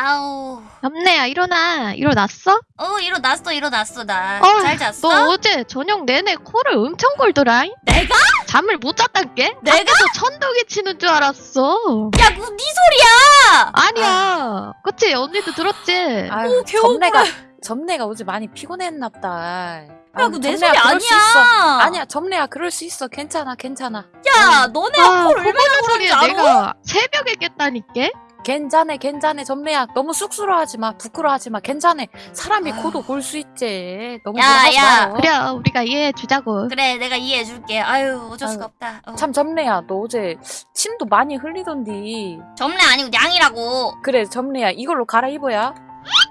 아우. 염내야 일어나 일어났어? 어, 일어났어, 일어났어, 나. 어, 잘 잤어? 너 어제 저녁 내내 코를 엄청 골더라 내가? 잠을 못 잤단게? 내가? 밖에서 천둥이 치는 줄 알았어 야, 뭐, 네 소리야! 아니야 그치 언니도 들었지 아유, 배고파. 점내가 점내가 어제 많이 피곤했나보다. 야, 그거 내 소리 아니야. 아니야, 점내야 그럴 수 있어. 괜찮아, 괜찮아. 야, 너네 아 코를 얼마나 알아? 내가 새벽에 깼다니까 괜찮아, 괜찮아, 점내야. 너무 쑥스러워하지 마, 부끄러워하지 마. 괜찮아. 사람이. 코도 골수 있지. 너무 야, 그러지 야. 말어. 그래 우리가 이해해 주자고 그래, 내가 이해해 줄게. 아유, 어쩔 수가 없다. 어. 참 점내야, 너 어제 침도 많이 흘리던디. 점례 아니고 양이라고. 그래, 점내야. 이걸로 갈아입어야.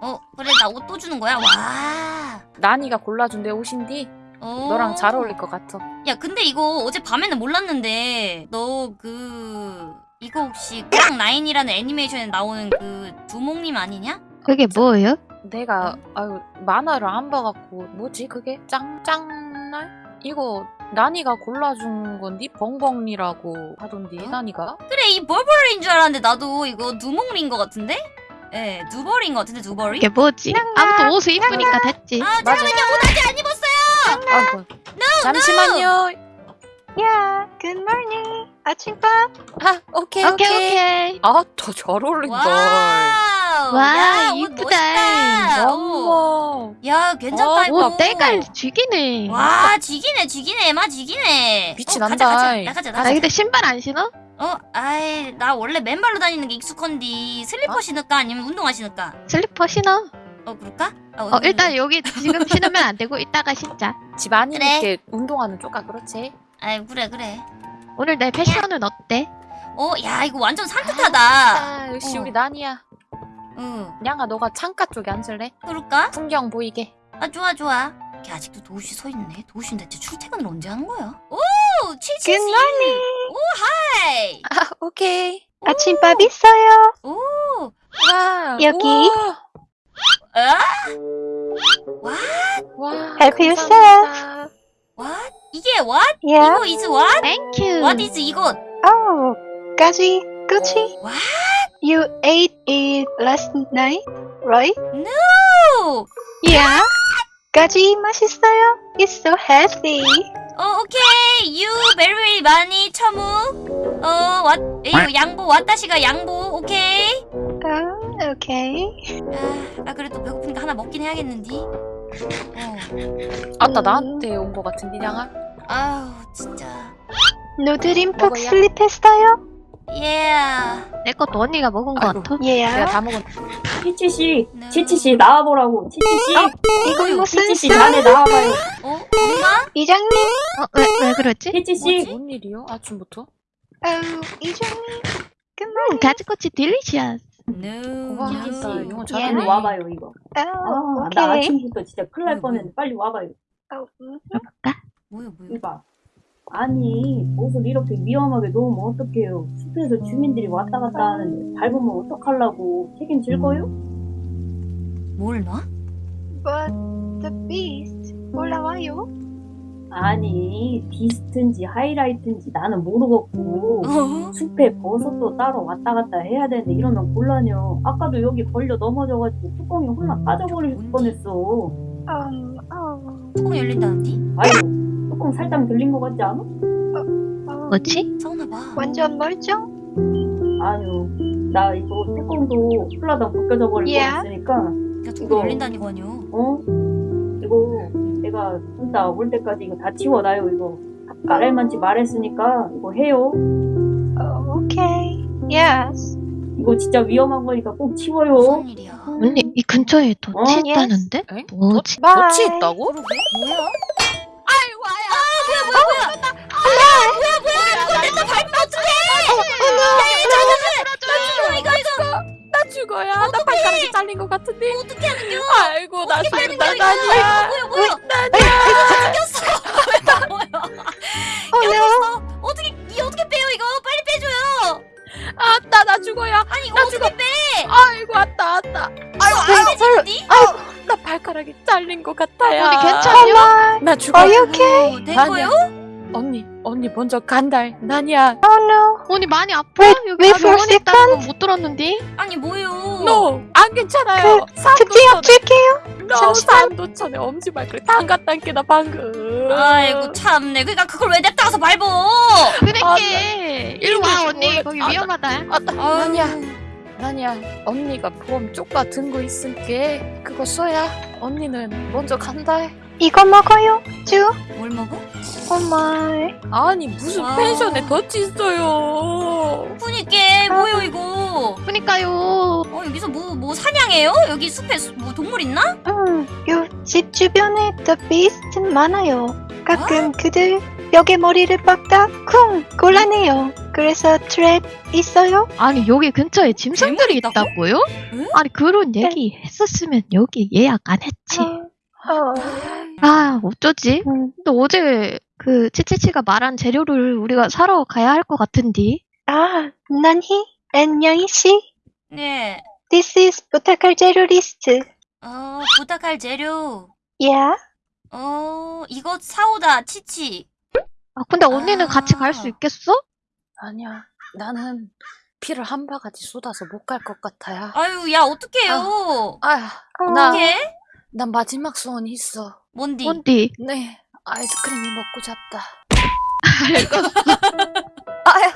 어, 그래, 나 옷 또 주는 거야? 와. 나니가 골라준 내 옷인디. 어. 너랑 잘 어울릴 것 같아. 야, 근데 이거 어제 밤에는 몰랐는데, 너 그, 이거 혹시 깡 라인이라는 애니메이션에 나오는 그 두목님 아니냐? 그게 뭐예요? 내가 아유 만화를 안 봐갖고 뭐지 그게 짱짱날 이거 나니가 골라준 건디 벙벙이라고 하던디 어? 나니가 그래, 이 벌벌인 줄 알았는데, 나도 이거 두목린 거 같은데? 예, 두벌인 거 같은데, 두벌이? 그게 뭐지? 아무튼 옷을 이쁘니까 됐지 아, 잠깐만요, 옷 아직 안 입었어요! 아이고 잠시만요 야, good morning. 아침밥. 아 오케이 오케이 오케이, 오케이 아 더 잘 어울린다 와우! 와, 야, 이쁘다. 어. 어머 야, 괜찮다, 어, 이거. 옷 때깔 죽이네 와, 지기네, 지기네, 마 지기네. 빛이 어, 난다. 가자, 가자, 나가자, 아 나가자. 근데 신발 안 신어? 어, 아이, 나 원래 맨발로 다니는 게 익숙한디 슬리퍼 어? 신을까 아니면 운동화 신을까? 슬리퍼 신어 어, 그럴까? 아, 어 일단 여기 지금 신으면 안 되고 이따가 신자 집 안이 그래. 이렇게 운동하는 쪽아 그렇지 아이, 그래, 그래. 오늘 내 패션은 어때? 어, 야, 이거 완전 산뜻하다. 아 역시 어. 우리 나니야 응, 냥아 너가 창가 쪽에 앉을래 그럴까? 풍경 보이게 아, 좋아, 좋아. 걔 아직도 도우시 서 있네. 도우시는 대체 출퇴근을 언제 하는 거야? 오, morning. 오, Hi. 아 오케이 아침밥 있어요. 오, 와 여기. 아? 와, 와 Help yourself. What? 이게 what? Yeah. 이거 is what? 땡큐 What is 이것? Oh, 가지, Gucci. What? You ate it last night, right? No. Yeah. 가지 맛있어요. It's so healthy. 어, 오케이. You very very 많이 처무. 어, 왔, 이거 양보, 왔다시가 양보. 오케이. Oh, okay. 아, 나 그래도 배고프니까 하나 먹긴 해야겠는디. 어, 아따 음. 나한테 온 거 같은데 냥아 아우, 진짜. 누드림 푹 먹어야? 슬립했어요? Yeah. 내 것도 언니가 먹은 거 아이고. 같아 Yeah. 내가 다 먹은 치치씨, No. 치치 씨 나와보라고. 치치 씨, 이건 무슨 치치씨 소리? 자네 나와봐요. 어, 엄마? 이장님? 어? 왜, 왜 그러지? 치치 씨, 뭔 일이요? 아침부터? 어, 이장님. Good 음. 가지꼬치 딜리시아스 No. 아, 영어. 잘하네. 빨리 와봐요 이거. Oh, 아, 나. 아침부터 진짜 큰일 날 뭐야, 뻔했는데 빨리 와봐요. Oh, mm. 뭐야, 뭐야. 이봐. 아니 옷을 이렇게 위험하게 놓으면 어떡해요. 숲에서 주민들이 왔다 갔다 하는데 밟으면 어떡하려고 책임질 거요? 뭘 놔? But the beast 올라와요? 아니 비스트인지 하이라이트인지 나는 모르겠고 어? 숲에 버섯도 따로 왔다 갔다 해야 되는데 이러면 곤란해요. 아까도 여기 걸려 넘어져가지고 뚜껑이 홀라 빠져버릴 뻔했어. Um, oh, 뚜껑 열린다는디? 아유, 뚜껑 살짝 들린 것 같지 않아? oh. 뭐지? 싸우나 봐. 완전 멀쩡? 아유, 나 이거 뚜껑도 홀라당 벗겨져 버릴 예? 뻔했으니까, 야, 뚜껑 이거- 열린다니거든요. 어? 내가 진짜 올 때까지 이거 다 치워놔요, 이거. 까랄만치 말했으니까 이거 해요. Oh, okay. Yes. 이거 진짜 위험한 거니까 꼭 치워요. 무슨 일이야? 언니 이 근처에 어? 있다는데? 에? 뭐지? 덫이 있다고? 뭐야? 나 죽어야. 나 발가락이 잘린 것 같은데. 어떻게 하는 겨? 아이고 나 죽는다? 나니야. 뭐야, 뭐야. 나니야. 꼈어. 나 뭐야. No. 꼈어. 어떻게, 이 어떻게 빼요, 이거? 빨리 빼줘요. 아따 나 죽어야. 아니, 나 어떻게 죽어. 빼? 아이고 아따 아따. 아유, 안 빼지는디? 나 발가락이 잘린 것 같아요. 언니 괜찮냐? 나 죽어. Are you okay? 어, 된. 거요? 언니 언니 먼저 간다. 나니야. No. 언니 많이 아파? Wait, 여기 wait 나 for a 병원에 있다는 건못 들었는데? 아니 뭐요? No, 안 괜찮아요. 특징 줄게요. 너 잠시만. 산도 전에 엄지 발가락 담갔다니까 나 방금. 아이고 참네. 그러니까 그걸 왜 냅다 가서 밟어? 그러게 일로 와 이거 언니. 거기 아, 위험하다 아, 나. 아니야. 아니야. 언니가 보험 쪼까 든거 있을게. 그거 써야 언니는 먼저 간다. 해. 이거 먹어요. 주. 뭘 먹어? Oh my. 아니 무슨 wow. 펜션에 덫이 있어요. 그니까 뭐요 이거? 그니까요 어 여기서 뭐뭐 사냥해요? 여기 숲에 수- 뭐 동물 있나? 음, 요집 주변에 the beast 많아요. 가끔 그들 벽에 머리를 박다 쿵 골라내요. 그래서 trap 있어요? 아니 여기 근처에 짐승들이 있다고? 있다고요? 응? 아니 그런 얘기 했었으면 여기 예약 안 했지 어, 아 어쩌지? 음. 근데 어제 그 치치치가 말한 재료를 우리가 사러 가야 할 것 같은디 아, 난희 안녕히 씨. 네. This is 부탁할 재료 리스트. 어 부탁할 재료. Yeah. 어 이것 사오다 치치. 아 근데 언니는 아. 같이 갈 수 있겠어? 아니야. 나는 피를 한 바가지 쏟아서 못 갈 것 같아요. 아유 야 어떡해요? 아휴, 어, 나, 어떡해? 난 마지막 소원이 있어. 뭔디? 뭔디? 네, 아이스크림이 먹고 싶다.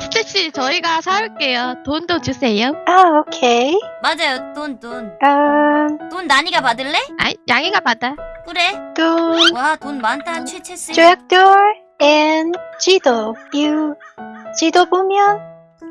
치치치 저희가 사올게요 돈도 주세요 아, 오케이. 맞아요 돈 돈. 음, 돈 나니가 받을래? 아 양이가 받아 그래. 돈, 와 돈 많다 최채스. 조약돌, and 지도. 유. 지도 보면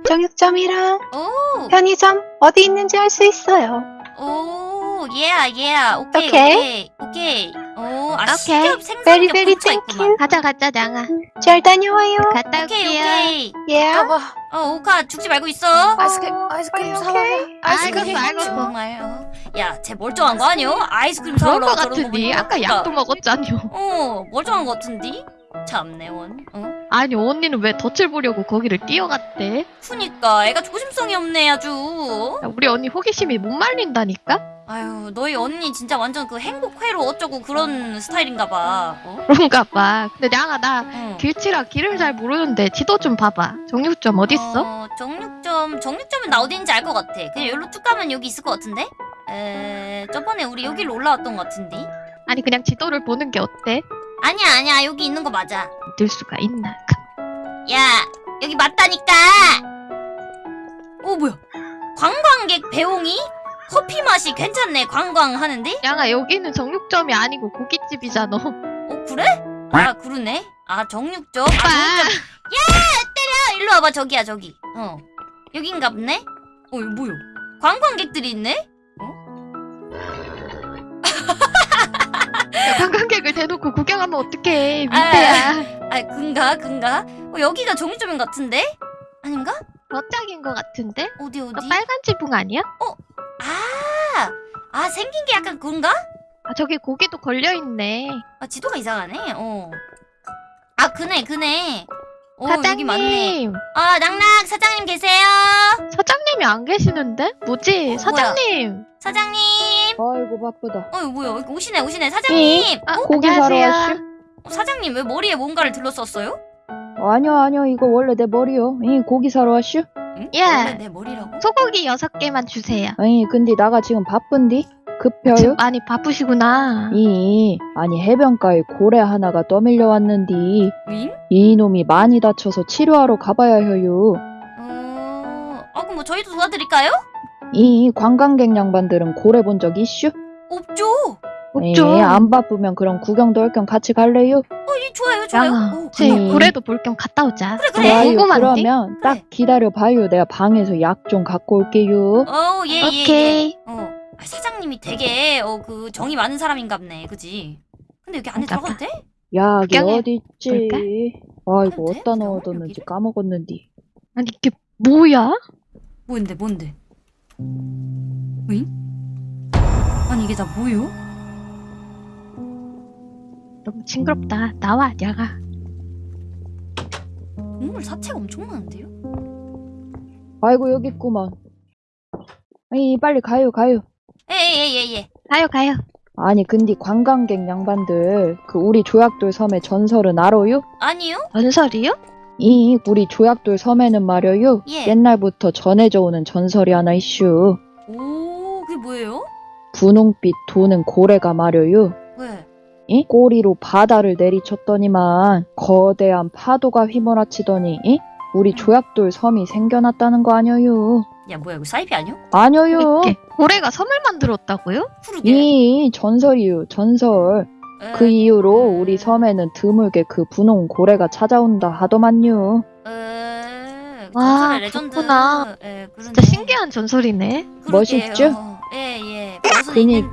정육점이랑 오. 편의점 어디 있는지 알 수 있어요. 오, 예아, 예아. 오케이, 오케이. 오케이, 오케이. 오, 아, 생선겹 Very, very 근처에 thank 있구만. you. 가자 가자 양아 잘 다녀와요. 갔다 오케이, 올게요 오케이. Yeah. 여보, 어, 오카 죽지 말고 있어. 아이스크림, 어, 아이스크림 오케이, 사와요. 오케이. 아이스크림 말고 정말. 어. 야, 쟤 멀쩡한 거 아니오? 아이스크림 그럴 사오러 것 저러는 거 같은데 보니까. 아까 약도 먹었잖요 어, 멀쩡한 거 같은디? 참내 원. 어? 아니 언니는 왜 덫을 보려고 거기를 뛰어갔대? 그니까 애가 조심성이 없네 아주. 야, 우리 언니 호기심이 못 말린다니까? 아유, 너희 언니 진짜 완전 그 행복회로 어쩌고 그런 스타일인가 봐. 어? 그런가 봐 근데 양아 나 응. 길치라 길을 잘 모르는데 지도 좀 봐봐 정육점 어딨어? 어, 정육점, 정육점은 나 어딘지 알 것 같아. 그냥 여기로 쭉 가면 여기 있을 것 같은데? 에, 저번에 우리 여기로 올라왔던 것 같은데? 아니 그냥 지도를 보는 게 어때? 아니야, 아니야. 여기 있는 거 맞아. 믿을 수가 있나 야, 여기 맞다니까! 오, 뭐야. 관광객 배웅이? 커피 맛이 괜찮네, 관광하는데? 양아 여기는 정육점이 아니고 고깃집이잖아 어, 그래? 아, 그러네. 아, 정육점? 아, 정육점. 야, 일로 와봐, 저기야, 저기. 어. 여긴가 보네? 어, 이거 뭐야? 관광객들이 있네? 야, 관광객을 대놓고 구경하면 어떡해 민폐야 아, 근가, 근가? 어, 여기가 정육점인 것 같은데? 아닌가? 저짝인 것 같은데? 어디, 어디? 그 빨간 지붕 아니야? 아, 아, 생긴 게 약간 그런가? 아 저기 고기도 걸려있네 아, 지도가 이상하네, 어. 아, 그네, 그네. 어, 여기 맞네. 사장님 아, 낙낙, 사장님 계세요? 사장님이 안 계시는데? 뭐지? 어, 사장님 사장님. 아이고 바쁘다. 어, 이거 뭐야? 여기 오시네, 오시네. 사장님. 아, 어? 고기 사러 안녕하세요. 왔슈? 어, 사장님, 왜 머리에 뭔가를 들렀었어요? 아니요 아니요 이거 원래 내 머리요. 이 고기 사러 왔슈? 응? 예. 내 머리라고? 소고기 여섯 개만 주세요 아니 근데 나가 지금 바쁜디? 급혀요? 지금 많이 바쁘시구나 이 아니 해변가에 고래 하나가 떠밀려 왔는디 응? 이놈이 많이 다쳐서 치료하러 가봐야 해요. 어, 아, 그럼 뭐 저희도 도와드릴까요? 이 관광객 양반들은 고래 본 적 있슈? 없죠. 없죠 예, 안 바쁘면 그럼 구경도 할 겸 같이 갈래요? 어, 이 좋아요, 좋아요. 양아 오, 음. 고래도 볼 겸 갔다 오자 그래, 그래. 좋아요. 궁금한데? 그러면 그래. 딱 기다려 봐요. 내가 방에서 약 좀 갖고 올게요. 어, 예, 예, 예. 오케이 어, 아, 사장님이 되게 어 그 정이 많은 사람인갑네, 그지? 근데 여기 안에 그런가 들어가도 돼? 약이 어디 있지? 볼까? 아이고 돼? 어디다 넣어뒀는지 여기를? 까먹었는디. 아니 이게 뭐야? 뭔데, 뭔데? 응? 아니 이게 다 뭐요? 너무 징그럽다 나와 야가 동물 사체가 엄청 많은데요? 아이고 여기 있구만. 아니 빨리 가요 가요. 예예 예 예. 가요 가요 아니 근데 관광객 양반들 그 우리 조약돌 섬의 전설은 알아요? 아니요? 전설이요? 이 우리 조약돌 섬에는 말여요. 예. 옛날부터 전해져 오는 전설이 하나 이슈. 오, 그게 뭐예요? 분홍빛 도는 고래가 말여요. 왜? 이? 꼬리로 바다를 내리쳤더니만 거대한 파도가 휘몰아치더니 이? 우리 조약돌 섬이 생겨났다는 거 아니여요. 야, 뭐야, 이거 사이비 아니야? 아니여요. 이렇게 고래가 섬을 만들었다고요? 이 전설이요 전설. 에, 그 이후로 우리 섬에는 드물게 그 분홍 고래가 찾아온다 하더만요. 에, 와, 레전드. 그렇구나. 예, 그러네. 진짜 신기한 전설이네. 그러게요. 멋있죠? 예, 예. 무슨 그니까.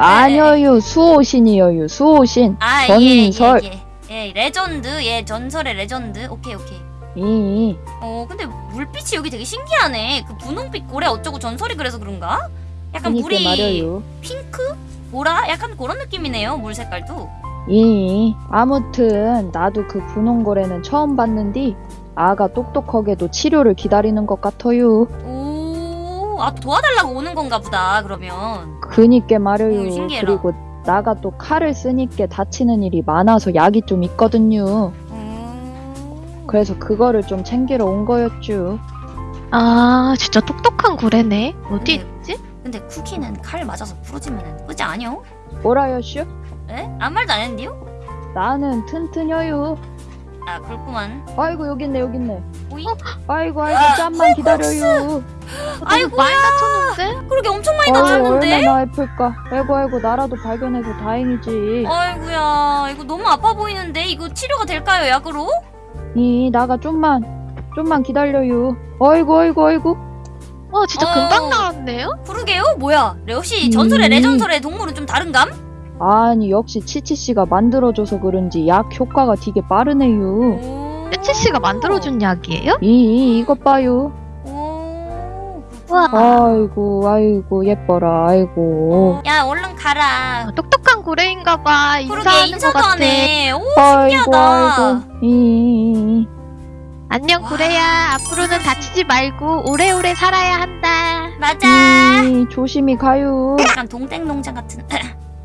아니여요 수호신이여요 수호신. 아, 전설. 예, 예, 예. 예, 레전드. 예, 전설의 레전드. 오케이, 오케이. 이 어, 근데 물빛이 여기 되게 신기하네. 그 분홍빛 고래 어쩌고 전설이 그래서 그런가? 약간 그니까 물이 말여요. 핑크? 보라? 약간 그런 느낌이네요. 물 색깔도. 이 아무튼 나도 그 분홍 고래는 처음 봤는디 아가 똑똑하게도 치료를 기다리는 것 같아요. 오, 아 도와달라고 오는 건가 보다. 그러면. 그니까 말여요. 오, 신기해라. 그리고 나가 또 칼을 쓰니까 다치는 일이 많아서 약이 좀 있거든요. 음... 그래서 그거를 좀 챙기러 온 거였죠. 아, 진짜 똑똑한 고래네. 어디 네. 있지? 근데 쿠키는 칼 맞아서 부러지면은 그지 아니요? 뭐라요슈? 에? 아무 말도 안 했는데요? 나는 튼튼여요. 아 그렇구만. 아이고 여기 있네 여기 있네. 오이? 아이고 아이고 잠만 기다려요. 아이고 많이 다쳤는데? 그러게 엄청 많이 아이고 다쳤는데? 얼마나 아플까. 아이고 아이고 나라도 발견해서 다행이지. 아이고야 이거 너무 아파 보이는데 이거 치료가 될까요 약으로? 이 나가 좀만 좀만 기다려요. 아이고 아이고 아이고. 와, 진짜 어. 금방 나왔네요? 그러게요 뭐야 역시 전설의 음. 레전설의 동물은 좀 다른감? 아니 역시 치치 씨가 만들어줘서 그런지 약 효과가 되게 빠르네요. 오. 떼치 씨가 만들어준 약이에요? 이 이것 봐요. 오 우와. 아이고 아이고 예뻐라 아이고. 야 얼른 가라 아, 똑똑한 고래인가 봐. 그러게 인사하는 것 인사도 같아. 안해 오 아이고 신기하다 아이고. 이. 안녕 와. 고래야. 앞으로는 다치지 말고 오래오래 살아야 한다. 맞아 이, 조심히 가요. 약간 동땡농장 같은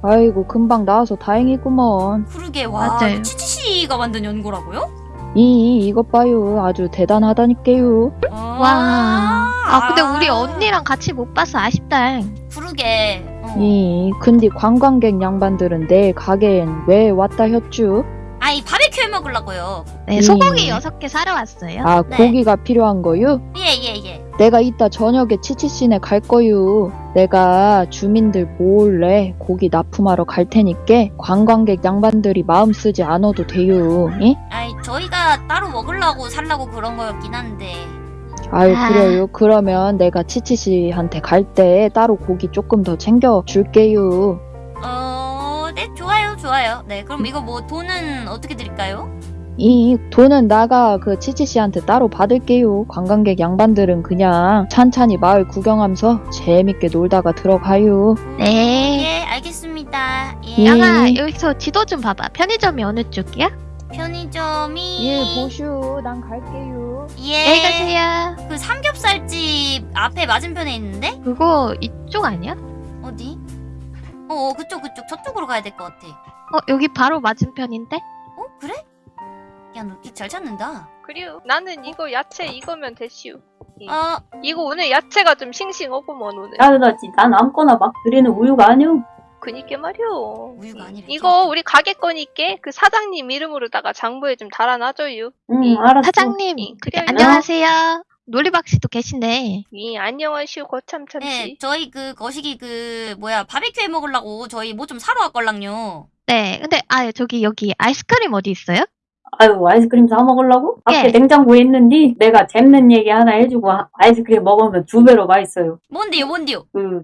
아이고 금방 나와서 다행이구먼. 그러게 와 맞아요. 치치씨가 만든 연고라고요? 이 이것 봐요. 아주 대단하다니까요. 와 아, 근데 우리 언니랑 같이 못 봐서 아쉽다. 그러게 어. 이 근데 관광객 양반들은 내 가게엔 왜 왔다 했쥬? 아이 바베큐 해 먹으려고요 네, 음. 소고기 여섯 개 사러 왔어요. 아 네. 고기가 필요한 거요? 예예 예 내가 이따 저녁에 치치씨네 갈 거요. 내가 주민들 몰래 고기 납품하러 갈 테니까 관광객 양반들이 마음 쓰지 않아도 돼요. 이? 아이 저희가 따로 먹으려고 살라고 그런 거였긴 한데 아유 아. 그래요. 그러면 내가 치치씨한테 갈 때 따로 고기 조금 더 챙겨 줄게요. 어, 네, 좋아요, 좋아요. 네, 그럼 이거 뭐 돈은 어떻게 드릴까요? 이 돈은 나가 그 치치씨한테 따로 받을게요. 관광객 양반들은 그냥 찬찬히 마을 구경하면서 재밌게 놀다가 들어가요. 네. 예, 알겠습니다. 예, 예. 양아, 여기서 지도 좀 봐봐. 편의점이 어느 쪽이야? 편의점이 예, 보슈, 난 갈게요. 예, 안녕히 가세요. 그 삼겹살집 앞에 맞은편에 있는데 그거 이쪽 아니야? 어디? 어, 어, 그쪽 그쪽 저쪽으로 가야 될 것 같아. 어, 여기 바로 맞은편인데? 어, 그래? 야, 너길잘 찾는다. 그래요. 나는 이거 야채 이거면 됐슈. 어, 이거 오늘 야채가 좀 싱싱하구먼 오늘. 야그다지 난 아무거나 막 드리는 우유가 아니오. 그니까 말이오. 우유가 아니라 이거 우리 가게 거니까 그 사장님 이름으로다가 장부에 좀 달아놔줘요. 응이 알았어. 사장님, 이, 그래. 안녕하세요. 놀리박 씨도 계신데. 이 안녕하시오 거참참씨. 네, 저희 그 거시기 그 뭐야 바베큐 해 먹으려고 저희 뭐 좀 사러 왔걸랑요. 네, 근데, 아, 저기, 여기 아이스크림 어디 있어요? 아유 아이스크림 사 먹으려고? 예. 냉장고에 있는데 내가 재밌는 얘기 하나 해주고 아- 아이스크림 먹으면 두 배로 맛있어요. 뭔데요, 뭔데요? 그